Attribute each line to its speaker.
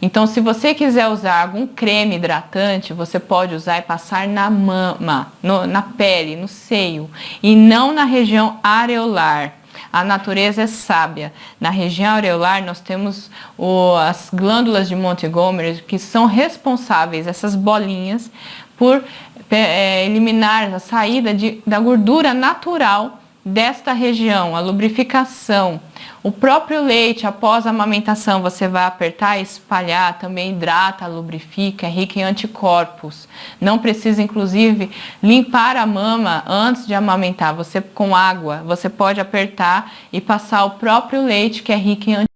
Speaker 1: Então, se você quiser usar algum creme hidratante, você pode usar e passar na mama, no, na pele, no seio, e não na região areolar. A natureza é sábia. Na região areolar nós temos o, as glândulas de Montgomery que são responsáveis, essas bolinhas, por é, eliminar a saída de, da gordura natural desta região, a lubrificação. O próprio leite, após a amamentação, você vai apertar e espalhar, também hidrata, lubrifica, é rico em anticorpos. Não precisa, inclusive, limpar a mama antes de amamentar. Você, com água, você pode apertar e passar o próprio leite, que é rico em anticorpos